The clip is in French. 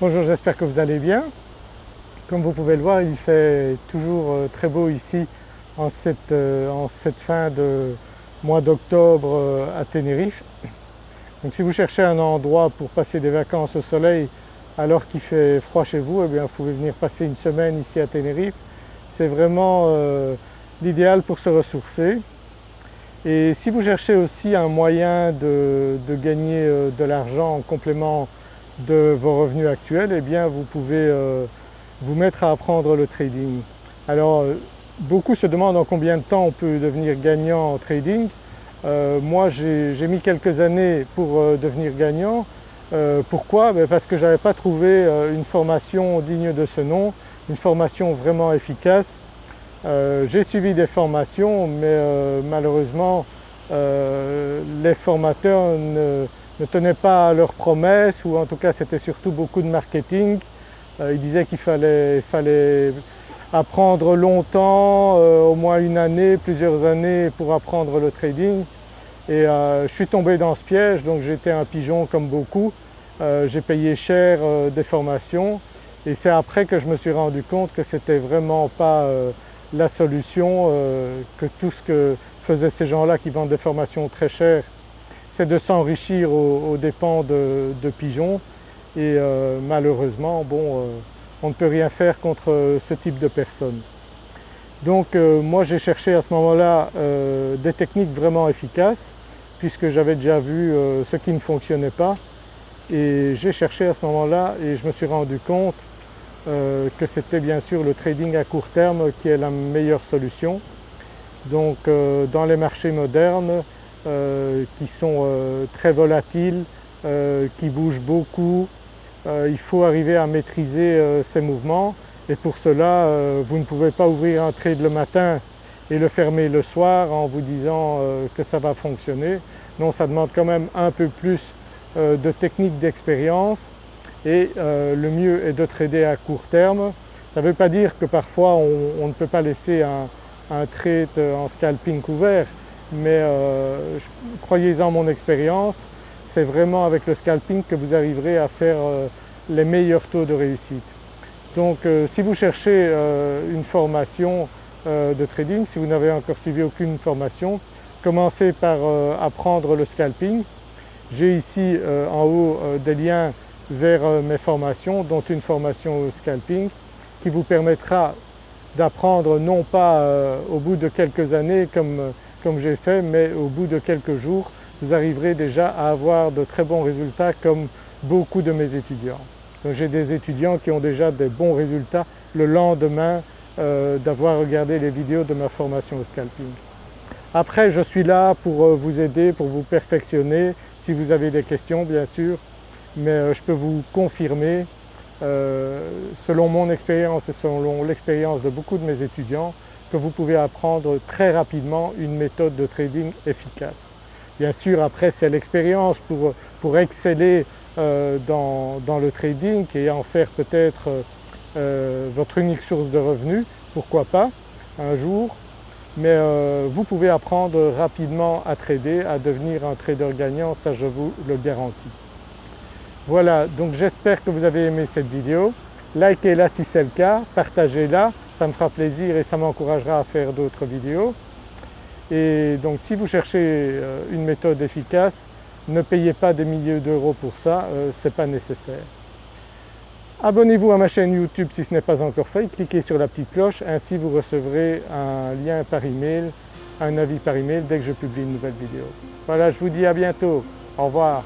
Bonjour, j'espère que vous allez bien. Comme vous pouvez le voir, il fait toujours euh, très beau ici en cette, euh, en cette fin de mois d'octobre euh, à Tenerife. Donc si vous cherchez un endroit pour passer des vacances au soleil alors qu'il fait froid chez vous, eh bien vous pouvez venir passer une semaine ici à Tenerife. C'est vraiment l'idéal pour se ressourcer. Et si vous cherchez aussi un moyen de gagner de l'argent en complément de vos revenus actuels, eh bien vous pouvez euh, vous mettre à apprendre le trading. Alors euh, beaucoup se demandent en combien de temps on peut devenir gagnant en trading. Euh, moi j'ai mis quelques années pour devenir gagnant. pourquoi? Ben, Parce que je n'avais pas trouvé une formation digne de ce nom, une formation vraiment efficace. j'ai suivi des formations mais malheureusement les formateurs ne, tenaient pas à leurs promesses ou en tout cas c'était surtout beaucoup de marketing. Euh, ils disaient qu'il fallait, apprendre longtemps, euh, au moins une année, plusieurs années pour apprendre le trading. Et euh, je suis tombé dans ce piège donc j'étais un pigeon comme beaucoup. J'ai payé cher des formations et c'est après que je me suis rendu compte que c'était vraiment pas la solution, que tout ce que faisaient ces gens-là qui vendent des formations très chères c'est de s'enrichir aux, dépens de, pigeons et euh, malheureusement euh, on ne peut rien faire contre ce type de personnes. Donc euh, moi j'ai cherché à ce moment-là des techniques vraiment efficaces puisque j'avais déjà vu ce qui ne fonctionnait pas et j'ai cherché à ce moment-là et je me suis rendu compte que c'était bien sûr le trading à court terme qui est la meilleure solution. Donc dans les marchés modernes, euh, qui sont euh, très volatiles, euh, qui bougent beaucoup. il faut arriver à maîtriser ces mouvements et pour cela vous ne pouvez pas ouvrir un trade le matin et le fermer le soir en vous disant que ça va fonctionner. Non, ça demande quand même un peu plus de technique d'expérience et le mieux est de trader à court terme. Ça ne veut pas dire que parfois on, ne peut pas laisser un, un trade en scalping couvert, mais euh, croyez-en mon expérience, c'est vraiment avec le scalping que vous arriverez à faire euh, les meilleurs taux de réussite. Donc euh, si vous cherchez une formation de trading, si vous n'avez encore suivi aucune formation, commencez par apprendre le scalping. J'ai ici en haut des liens vers mes formations, dont une formation au scalping qui vous permettra d'apprendre non pas au bout de quelques années comme comme j'ai fait, mais au bout de quelques jours, vous arriverez déjà à avoir de très bons résultats comme beaucoup de mes étudiants. Donc j'ai des étudiants qui ont déjà des bons résultats le lendemain euh, d'avoir regardé les vidéos de ma formation au scalping. Après je suis là pour euh, vous aider, pour vous perfectionner si vous avez des questions bien sûr, mais euh, je peux vous confirmer selon mon expérience et selon l'expérience de beaucoup de mes étudiants que vous pouvez apprendre très rapidement une méthode de trading efficace. Bien sûr après c'est l'expérience pour, pour, exceller euh, dans, dans, le trading et en faire peut-être euh, votre unique source de revenus, pourquoi pas un jour, mais euh, vous pouvez apprendre rapidement à trader, à devenir un trader gagnant, ça je vous le garantis. Voilà donc j'espère que vous avez aimé cette vidéo, likez-la si c'est le cas, partagez-la ça me fera plaisir et ça m'encouragera à faire d'autres vidéos. Et donc si vous cherchez euh, une méthode efficace, ne payez pas des milliers d'euros pour ça, euh, ce n'est pas nécessaire. Abonnez-vous à ma chaîne YouTube si ce n'est pas encore fait, cliquez sur la petite cloche, ainsi vous recevrez un lien par email, un avis par email dès que je publie une nouvelle vidéo. Voilà, je vous dis à bientôt, au revoir.